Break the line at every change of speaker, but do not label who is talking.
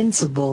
invincible.